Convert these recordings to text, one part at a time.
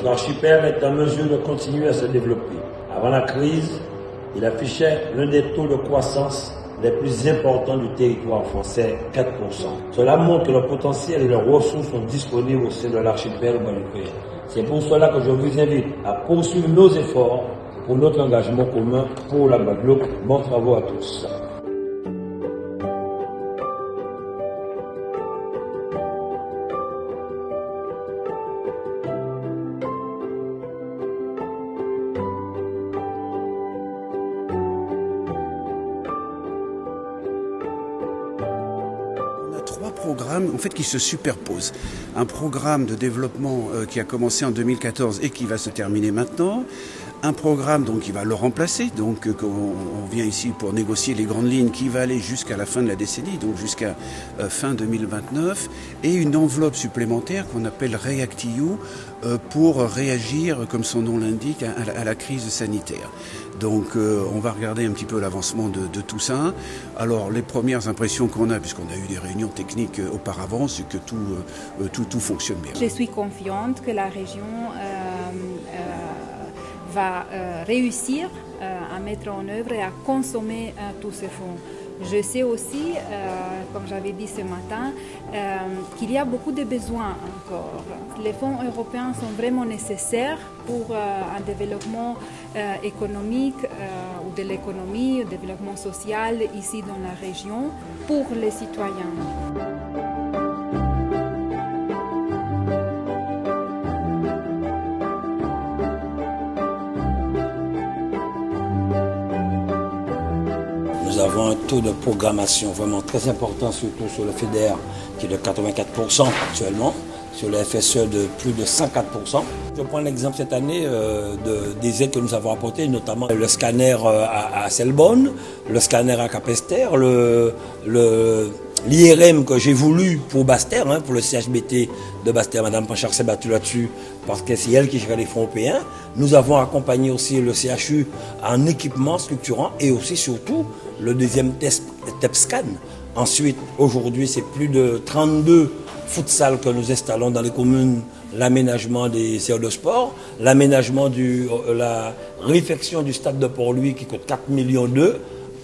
Notre archipel est en mesure de continuer à se développer. Avant la crise, il affichait l'un des taux de croissance les plus importants du territoire français, 4%. Cela montre que le potentiel et les ressources sont disponibles au sein de l'archipel guadeloupéen. C'est pour cela que je vous invite à poursuivre nos efforts pour notre engagement commun pour la Guadeloupe. Bon travaux à tous. Programmes en fait qui se superposent. Un programme de développement euh, qui a commencé en 2014 et qui va se terminer maintenant. Un programme donc qui va le remplacer, donc euh, on, vient ici pour négocier les grandes lignes qui va aller jusqu'à la fin de la décennie, donc jusqu'à euh, fin 2029, et une enveloppe supplémentaire qu'on appelle REACT-EU pour réagir, comme son nom l'indique, à, la crise sanitaire. Donc on va regarder un petit peu l'avancement de, de, tout ça. Alors les premières impressions qu'on a, puisqu'on a eu des réunions technique euh, auparavant, c'est que tout, euh, tout, tout, fonctionne bien. Je suis confiante que la région euh, va réussir à mettre en œuvre et à consommer tous ces fonds. Je sais aussi, comme j'avais dit ce matin, qu'il y a beaucoup de besoins encore. Les fonds européens sont vraiment nécessaires pour un développement économique ou de l'économie, un développement social ici dans la région pour les citoyens. Nous avons un taux de programmation vraiment très important, surtout sur le FEDER, qui est de 84% actuellement, sur le FSE de plus de 104%. Je prends l'exemple cette année euh, des aides que nous avons apportées, notamment le scanner euh, à, à Selbonne, le scanner à Capester, le, l'IRM que j'ai voulu pour Baster, hein, pour le CHBT de Baster, Madame Panchard s'est battue là-dessus parce que c'est elle qui gère les fonds européens. Nous avons accompagné aussi le CHU en équipement structurant et aussi surtout le deuxième TEPSCAN. Ensuite, aujourd'hui, c'est plus de 32 futsal que nous installons dans les communes, l'aménagement des séances de sport, l'aménagement du, euh, la réfection du stade de Port-Louis qui coûte 4 millions d'euros.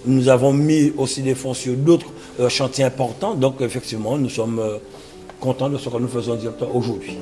Nous avons mis aussi des fonds sur d'autres euh, chantiers importants. Donc, effectivement, nous sommes euh, contents de ce que nous faisons aujourd'hui.